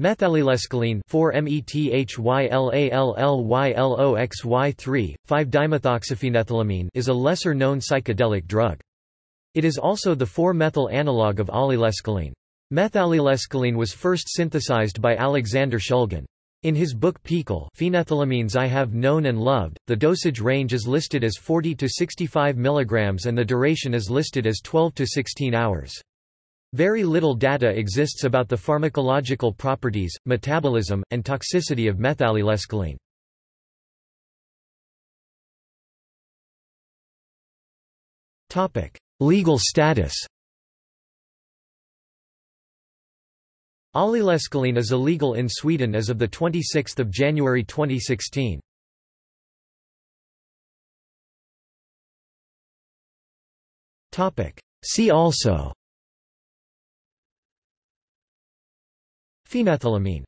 Methallylescaline 4-MeTHYLALLYLOXY3, 5-dimethoxyphenethylamine is a lesser-known psychedelic drug. It is also the 4-methyl analog of allylescaline. Methallylescaline was first synthesized by Alexander Shulgin. In his book PiHKAL Phenethylamines I Have Known and Loved, the dosage range is listed as 40 to 65 mg and the duration is listed as 12 to 16 hours. Very little data exists about the pharmacological properties, metabolism, and toxicity of methallylescaline. Legal status Allylescaline is illegal in Sweden as of 26 January 2016. See also Phenethylamine